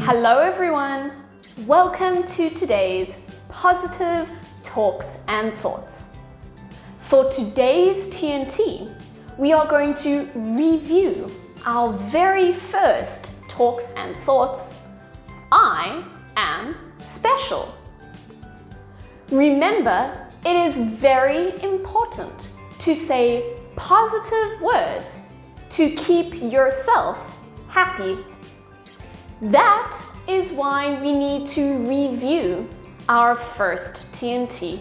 Hello everyone! Welcome to today's Positive Talks and Thoughts. For today's TNT, we are going to review our very first talks and thoughts, I am special. Remember, it is very important to say positive words to keep yourself happy that is why we need to review our first TNT.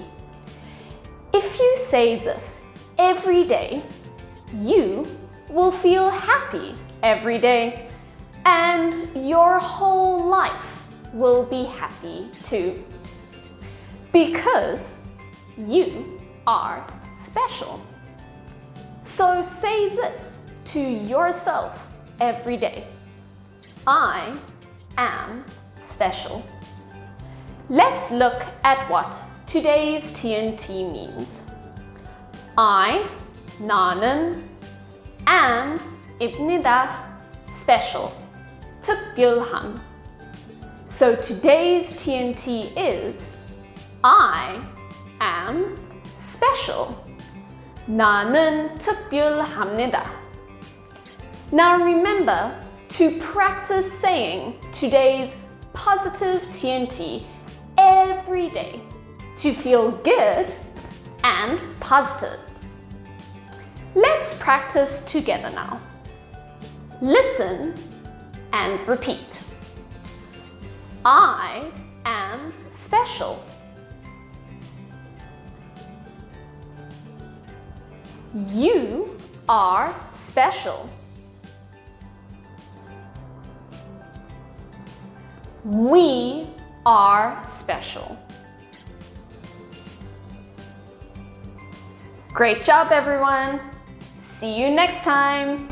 If you say this every day, you will feel happy every day and your whole life will be happy too. Because you are special. So say this to yourself every day. I am special. Let's look at what today's TNT means. I, 나는, am, 입니다, special, 특별한. So today's TNT is I am special. 나는 특별합니다. Now remember, to practice saying today's positive TNT every day to feel good and positive. Let's practice together now. Listen and repeat. I am special. You are special. We are special. Great job, everyone. See you next time.